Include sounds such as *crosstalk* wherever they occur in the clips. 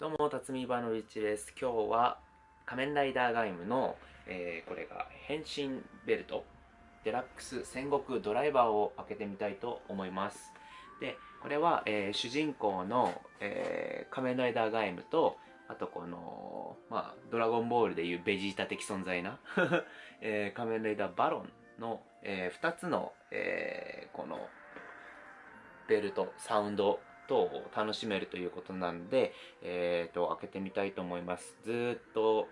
どうも、辰巳バノビッチです。今日は仮面ライダーガイムの、えーこれが変身ベルト、デラックス戦国ドライバーを開けてみたいと思います。で、これは、えー主人公の、えー仮面ライダーガイムと、あとこの、まあ、ドラゴンボールでいうベジータ的存在な、*laughs* えー仮面ライダーバロンの、え2つの、えーこの、ベルト、サウンド等を楽しめるということなんで、えっ、と、開けてみたいと思います。ずっと、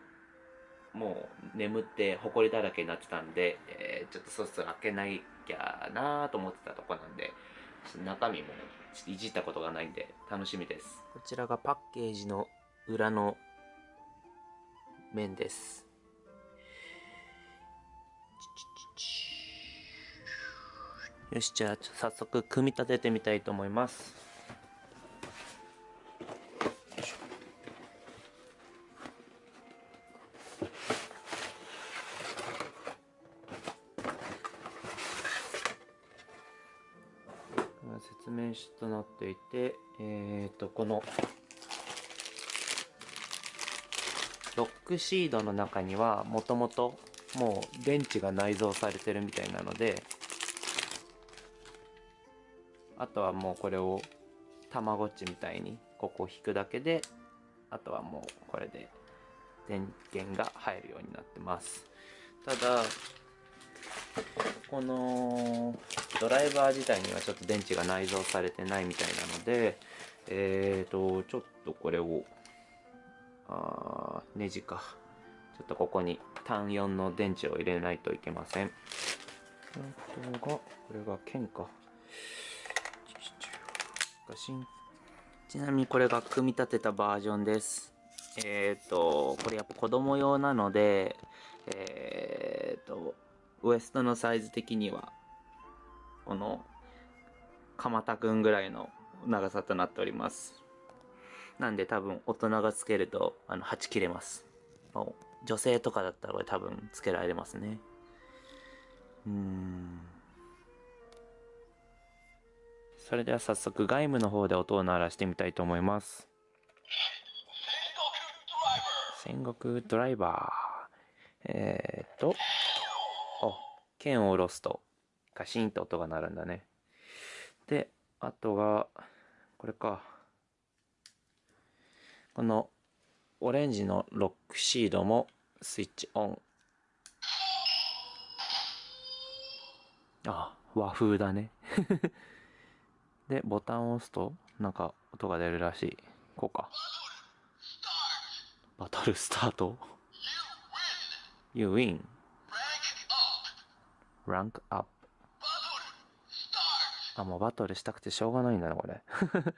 もう眠って埃だらけになってたんで、えーちょっとそろそろ開けないきゃなーと思ってたとこなんで、中身もちょっといじったことがないんで楽しみです。こちらがパッケージの裏の面です。よし、じゃあ早速組み立ててみたいと思います。説明書となっていて、えっ、と、この、ロックシードの中には、もともと、もう電池が内蔵されてるみたいなので、あとはもうこれを、たまごっちみたいに、ここを引くだけで、あとはもうこれで、電源が入るようになってます。ただ、このドライバー自体にはちょっと電池が内蔵されてないみたいなので、えーと、ちょっとこれを、あネジか。ちょっとここに単4の電池を入れないといけません。あとが、これが剣か。ちなみにこれが組み立てたバージョンです。えーと、これやっぱ子供用なので、えーと、ウエストのサイズ的には、この、鎌田くんぐらいの長さとなっております。なんで多分大人がつけると、あの、はち切れます。女性とかだったらこれ多分つけられますね。うーん。それでは早速外務の方で音を鳴らしてみたいと思います。戦国ドライバー。えー、っと、あ、剣を下ろすと、ガシンと音が鳴るんだね。で、あとが、これか。この、オレンジのロックシードもスイッチオン。あ、和風だね。*laughs* で、ボタンを押すと、なんか音が出るらしい。こうか。バトルスタート ?You win. Rank up. あ、もうバトルしたくてしょうがないんだな、これ。*laughs*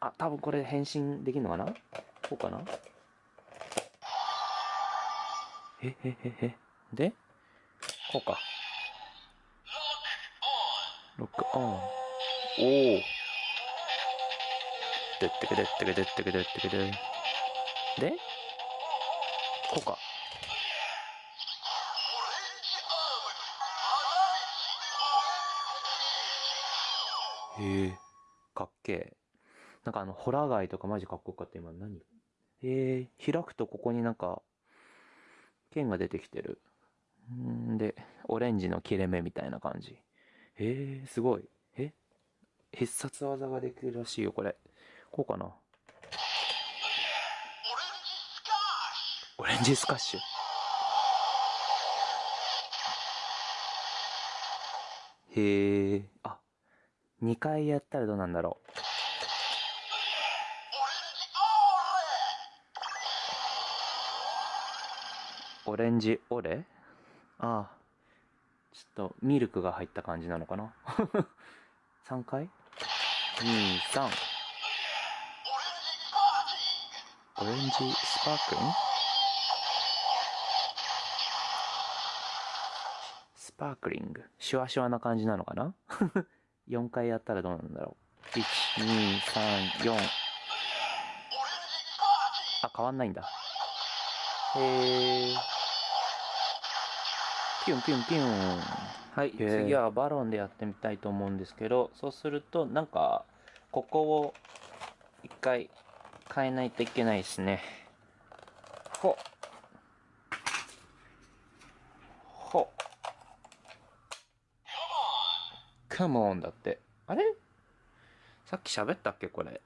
あ、多分これ変身できるのかな？こうかな？え、え、え、え。で、こうか。ロックオン。おお。でってけでってけでってけでってけで。で、こうか。へえ、かっけえ。なんかあの、ホラガイとかマジかっこよかった、今何？えー、開くとここになんか、剣が出てきてる。んで、オレンジの切れ目みたいな感じ。えー、すごい。え？必殺技ができるらしいよ、これ。こうかな？オレンジスカッシュ。へえ、あ、2回やったらどうなんだろう。オレンジオレ？ああ。ちょっとミルクが入った感じなのかな *laughs* ?3 回 ?2、3。オレンジスパークリングスパークリング？シュワシュワな感じなのかな？*laughs* 4回やったらどうなんだろう。1、2、3、4。あ、変わんないんだ。えー。ピュンピュンピュン。はい、次はバロンでやってみたいと思うんですけど、そうすると、なんか、ここを一回変えないといけないですね。ほ。ほ。come だって。あれ？さっき喋ったっけこれ？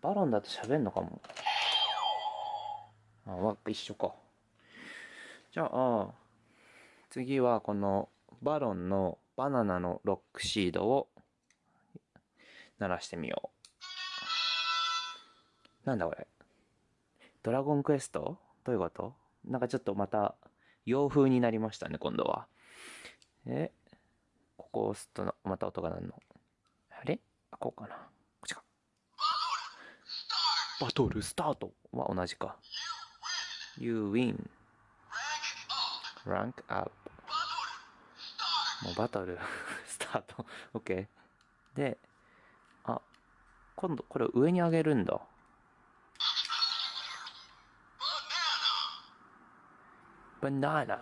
バロンだと喋んのかも。あ、わ、一緒か。じゃあ、次はこのバロンのバナナのロックシードを鳴らしてみよう。なんだこれ？ドラゴンクエスト？どういうこと？なんかちょっとまた洋風になりましたね、今度は。え、こ押すとな、また音が鳴るの。あれ？あこうかな。こっちか。バトルスタートは同じか。You win. Rank up. もうバトルスタート *laughs* OK。で、あ、今度これを上に上げるんだ。バナナ。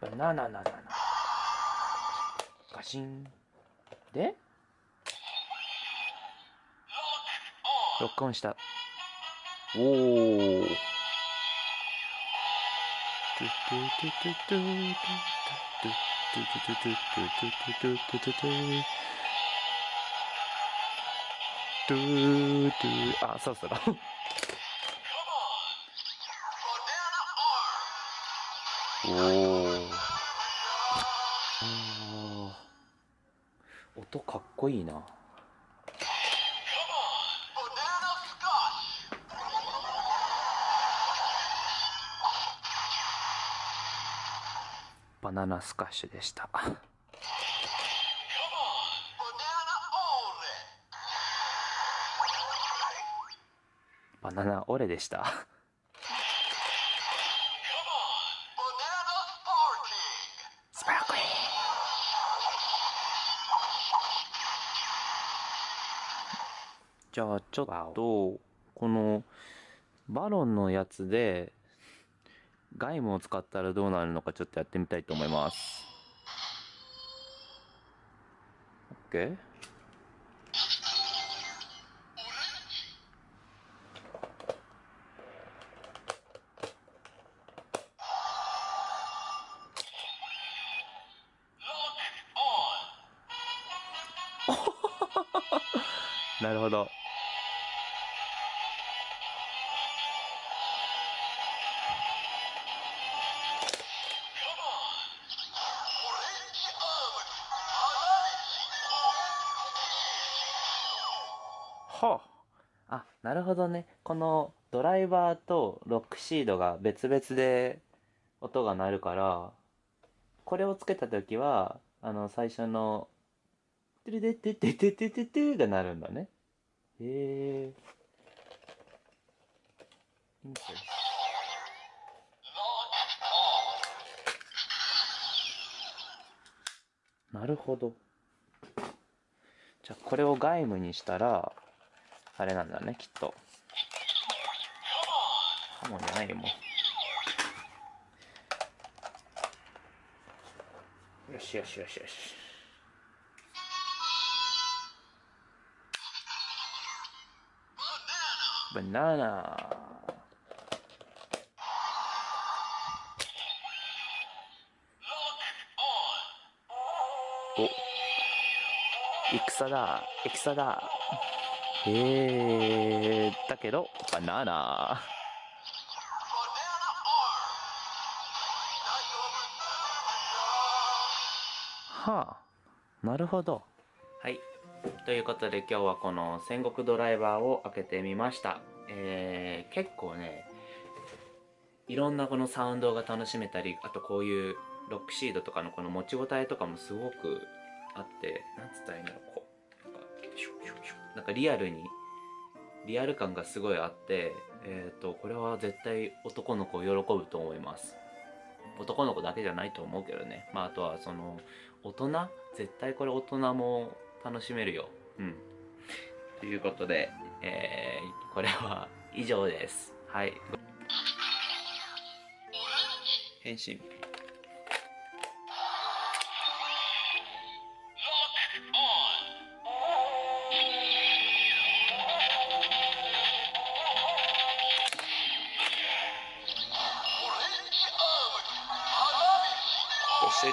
バナナナナナ。シン。で、ロックオンした。お。あ、そろそろお。音かっこいいな。バナナスカッシュでした。バナナオレでした。じゃあちょっとこのバロンのやつでガイムを使ったらどうなるのかちょっとやってみたいと思います。OK? *laughs* なるほどはああなるほどねこのドライバーとロックシードが別々で音が鳴るからこれをつけた時はあの最初の「トゥルデッテッテッテッテッテッテ」が鳴るんだねへえインセンス Lock on. なるほどじゃあこれを外務にしたらあれなんだねきっと。Come on. ハモンじゃないよもう。よしよしよしよし。バナナ。お。戦だ戦だ。えー、だけどバナナ。はあなるほど。はい。ということで今日はこの戦国ドライバーを開けてみました。えー、結構ねいろんなこのサウンドが楽しめたりあとこういうロックシードとかのこの持ち応えとかもすごくあってなんつったらいいんだろう。なんかリアルにリアル感がすごいあってえっ、とこれは絶対男の子喜ぶと思います。男の子だけじゃないと思うけどね。まああとはその大人？絶対これ大人も楽しめるよ。うん。ということで、えーこれは以上です。はい。変身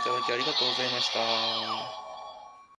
いただきありがとうございました。